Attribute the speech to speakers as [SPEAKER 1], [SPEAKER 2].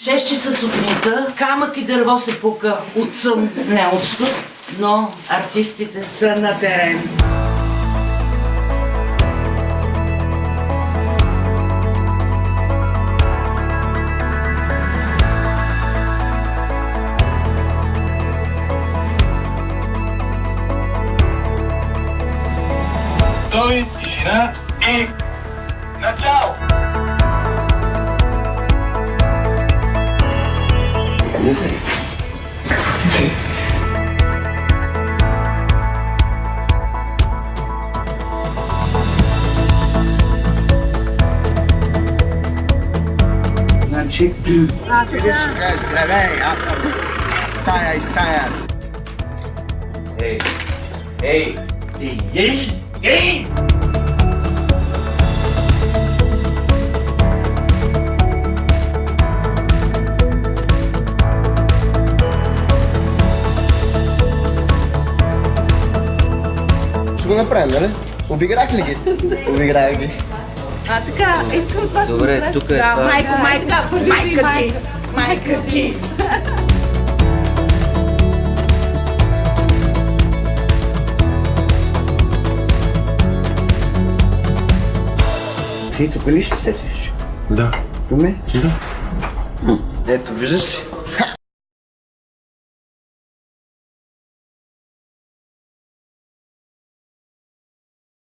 [SPEAKER 1] 6 часа сутринта камък и дърво се пука от сън, не от студ, но артистите са на терен.
[SPEAKER 2] Стой, тишина и начало!
[SPEAKER 3] Nuvem. Nuvem. çektim. Gözlere yasam.
[SPEAKER 2] aí taya. Hey. ei ei
[SPEAKER 3] ei го направим, нали? Обиграх ли ги? Обиграх ги.
[SPEAKER 4] А, така, искам това ще
[SPEAKER 5] Добре, тук е
[SPEAKER 4] Да,
[SPEAKER 5] това.
[SPEAKER 4] майко, майко, майка ти. Майка ти.
[SPEAKER 3] Ти тук ли ще седиш?
[SPEAKER 6] Да.
[SPEAKER 3] Уме?
[SPEAKER 6] Да.
[SPEAKER 3] Ето, виждаш ли?